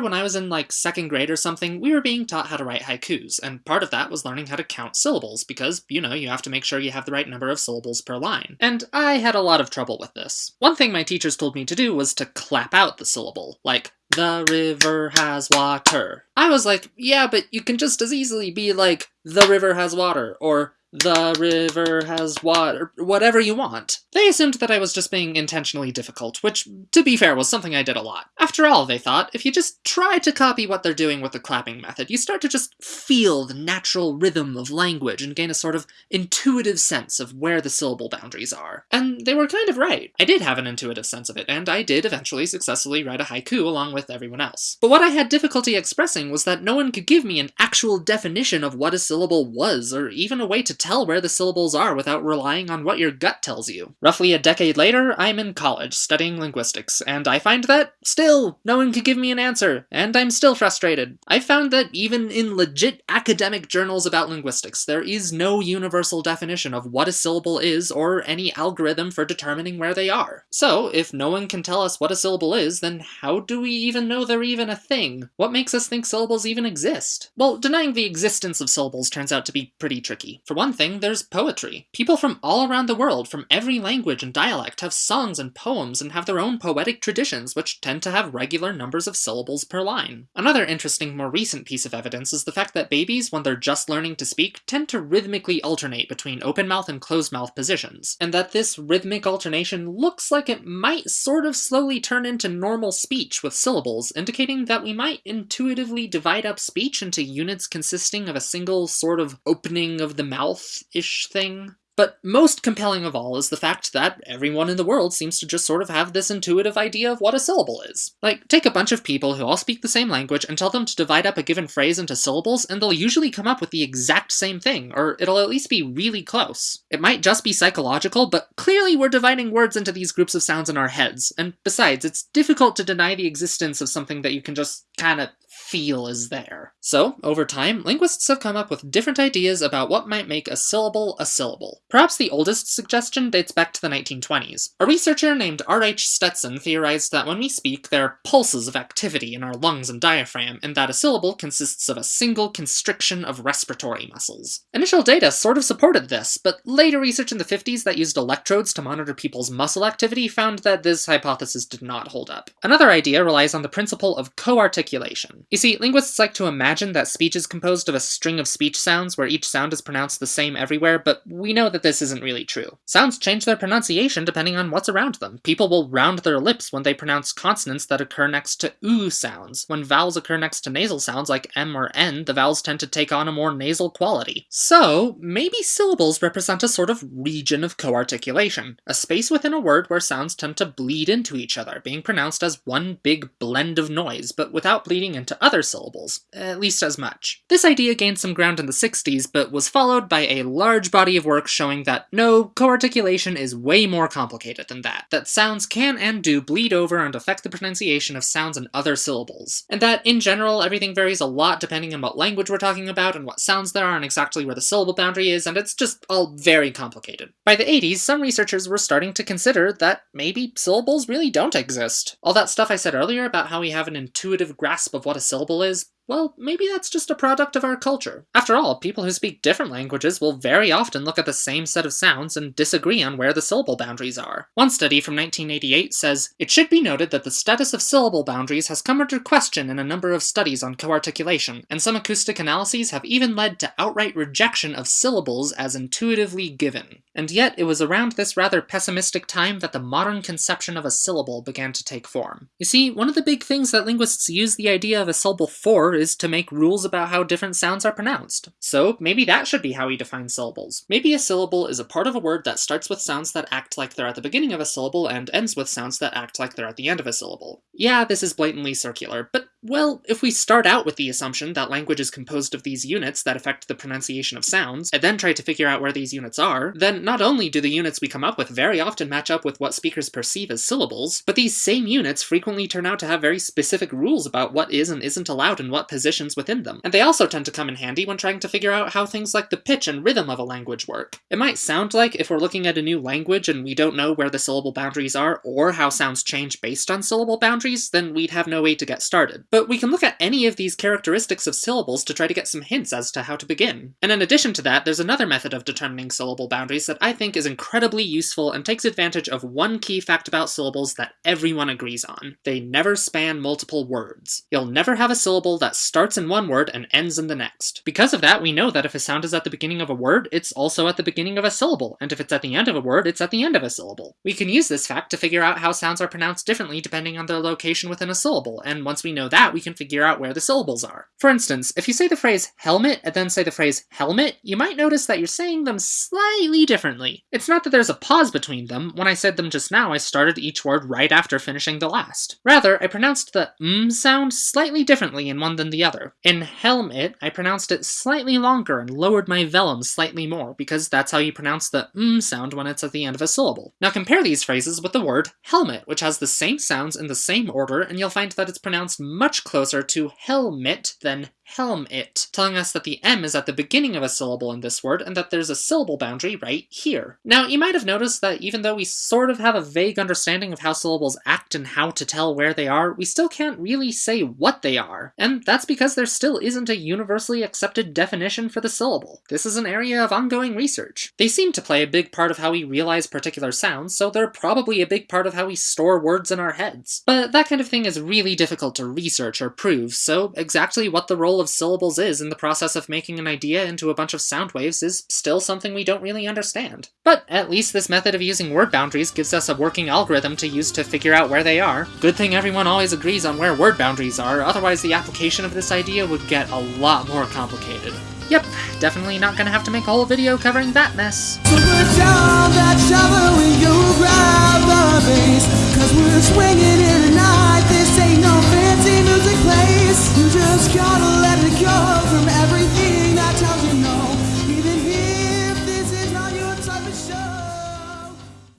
when I was in like second grade or something, we were being taught how to write haikus, and part of that was learning how to count syllables, because, you know, you have to make sure you have the right number of syllables per line. And I had a lot of trouble with this. One thing my teachers told me to do was to clap out the syllable, like, the river has water. I was like, yeah, but you can just as easily be like, the river has water, or the river has water, whatever you want. They assumed that I was just being intentionally difficult, which, to be fair, was something I did a lot. After all, they thought, if you just try to copy what they're doing with the clapping method, you start to just feel the natural rhythm of language and gain a sort of intuitive sense of where the syllable boundaries are. And they were kind of right. I did have an intuitive sense of it, and I did eventually successfully write a haiku along with everyone else. But what I had difficulty expressing was that no one could give me an actual definition of what a syllable was, or even a way to tell where the syllables are without relying on what your gut tells you. Roughly a decade later, I'm in college studying linguistics, and I find that, still, no one could give me an answer, and I'm still frustrated. I found that even in legit academic journals about linguistics, there is no universal definition of what a syllable is or any algorithm for determining where they are. So, if no one can tell us what a syllable is, then how do we even know they're even a thing? What makes us think syllables even exist? Well, denying the existence of syllables turns out to be pretty tricky. For one thing, there's poetry. People from all around the world, from every language and dialect, have songs and poems and have their own poetic traditions which tend to have regular numbers of syllables per line. Another interesting, more recent piece of evidence is the fact that babies, when they're just learning to speak, tend to rhythmically alternate between open mouth and closed mouth positions, and that this rhythmic alternation looks like it might sort of slowly turn into normal speech with syllables, indicating that we might intuitively divide up speech into units consisting of a single sort of opening of the mouth ish thing. But most compelling of all is the fact that everyone in the world seems to just sort of have this intuitive idea of what a syllable is. Like, take a bunch of people who all speak the same language and tell them to divide up a given phrase into syllables, and they'll usually come up with the exact same thing, or it'll at least be really close. It might just be psychological, but clearly we're dividing words into these groups of sounds in our heads, and besides, it's difficult to deny the existence of something that you can just kinda feel is there. So, over time, linguists have come up with different ideas about what might make a syllable a syllable. Perhaps the oldest suggestion dates back to the 1920s. A researcher named R.H. Stetson theorized that when we speak, there are pulses of activity in our lungs and diaphragm, and that a syllable consists of a single constriction of respiratory muscles. Initial data sort of supported this, but later research in the 50s that used electrodes to monitor people's muscle activity found that this hypothesis did not hold up. Another idea relies on the principle of co-articulation. You see, linguists like to imagine that speech is composed of a string of speech sounds where each sound is pronounced the same everywhere, but we know that this isn't really true. Sounds change their pronunciation depending on what's around them. People will round their lips when they pronounce consonants that occur next to oo sounds. When vowels occur next to nasal sounds like m or n, the vowels tend to take on a more nasal quality. So, maybe syllables represent a sort of region of co-articulation, a space within a word where sounds tend to bleed into each other, being pronounced as one big blend of noise, but without bleeding into other syllables, at least as much. This idea gained some ground in the 60s, but was followed by a large body of work showing that no, co-articulation is way more complicated than that, that sounds can and do bleed over and affect the pronunciation of sounds in other syllables, and that in general everything varies a lot depending on what language we're talking about and what sounds there are and exactly where the syllable boundary is, and it's just all very complicated. By the 80s, some researchers were starting to consider that maybe syllables really don't exist. All that stuff I said earlier about how we have an intuitive grasp of what a syllable is, well, maybe that's just a product of our culture. After all, people who speak different languages will very often look at the same set of sounds and disagree on where the syllable boundaries are. One study from 1988 says, It should be noted that the status of syllable boundaries has come under question in a number of studies on co-articulation, and some acoustic analyses have even led to outright rejection of syllables as intuitively given. And yet, it was around this rather pessimistic time that the modern conception of a syllable began to take form. You see, one of the big things that linguists use the idea of a syllable for is to make rules about how different sounds are pronounced. So maybe that should be how we define syllables. Maybe a syllable is a part of a word that starts with sounds that act like they're at the beginning of a syllable and ends with sounds that act like they're at the end of a syllable. Yeah, this is blatantly circular, but well, if we start out with the assumption that language is composed of these units that affect the pronunciation of sounds, and then try to figure out where these units are, then not only do the units we come up with very often match up with what speakers perceive as syllables, but these same units frequently turn out to have very specific rules about what is and isn't allowed in what positions within them. And they also tend to come in handy when trying to figure out how things like the pitch and rhythm of a language work. It might sound like if we're looking at a new language and we don't know where the syllable boundaries are, or how sounds change based on syllable boundaries, then we'd have no way to get started. But we can look at any of these characteristics of syllables to try to get some hints as to how to begin. And in addition to that, there's another method of determining syllable boundaries that I think is incredibly useful and takes advantage of one key fact about syllables that everyone agrees on. They never span multiple words. You'll never have a syllable that starts in one word and ends in the next. Because of that, we know that if a sound is at the beginning of a word, it's also at the beginning of a syllable, and if it's at the end of a word, it's at the end of a syllable. We can use this fact to figure out how sounds are pronounced differently depending on their location within a syllable, and once we know that, we can figure out where the syllables are. For instance, if you say the phrase helmet and then say the phrase helmet, you might notice that you're saying them slightly differently. It's not that there's a pause between them. When I said them just now, I started each word right after finishing the last. Rather, I pronounced the m sound slightly differently in one than the other. In helmet, I pronounced it slightly longer and lowered my velum slightly more, because that's how you pronounce the m sound when it's at the end of a syllable. Now compare these phrases with the word helmet, which has the same sounds in the same order, and you'll find that it's pronounced much closer to helmet than helm it, telling us that the M is at the beginning of a syllable in this word and that there's a syllable boundary right here. Now, you might have noticed that even though we sort of have a vague understanding of how syllables act and how to tell where they are, we still can't really say what they are. And that's because there still isn't a universally accepted definition for the syllable. This is an area of ongoing research. They seem to play a big part of how we realize particular sounds, so they're probably a big part of how we store words in our heads. But that kind of thing is really difficult to research or prove, so exactly what the role of syllables is in the process of making an idea into a bunch of sound waves is still something we don't really understand. But at least this method of using word boundaries gives us a working algorithm to use to figure out where they are. Good thing everyone always agrees on where word boundaries are, otherwise the application of this idea would get a lot more complicated. Yep, definitely not gonna have to make a whole video covering that mess. So